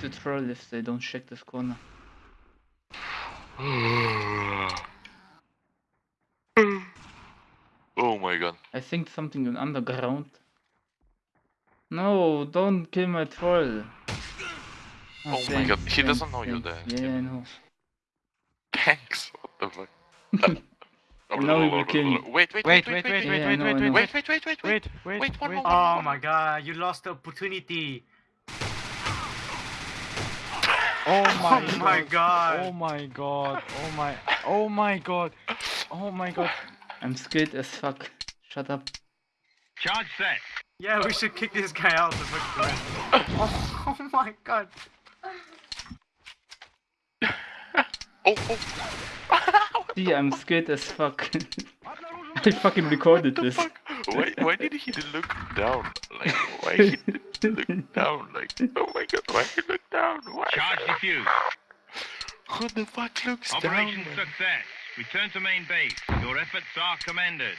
to troll if they don't check this corner. oh my god. I think something in underground. No, don't kill my troll. Oh my thanks, God, he thanks, doesn't know you're there. Yeah, I know. Thanks. What the fuck? And now he will kill me. Wait, wait, Wait, wait, wait, wait, Yeah, wait, I wait, know, I wait, know. wait, wait, wait, wait, wait, wait. wait, wait, Wait, one wait. more, Oh one my god, you lost the opportunity. Oh, oh my, Oh my god. Oh my god. Oh my. Oh my god. Oh my god. I'm scared as fuck. Shut up. Charge set. Yeah, we should kick this guy out the fucking. Oh, oh my god. Oh, oh. See, I'm scared as fuck. I fucking recorded this. fuck? Why, why did he look down? Like, why did he did look down? Like, oh my god, why did he look down? Why? Charge defused. Who the fuck looks down? Operation success. Return to main base. Your efforts are commended.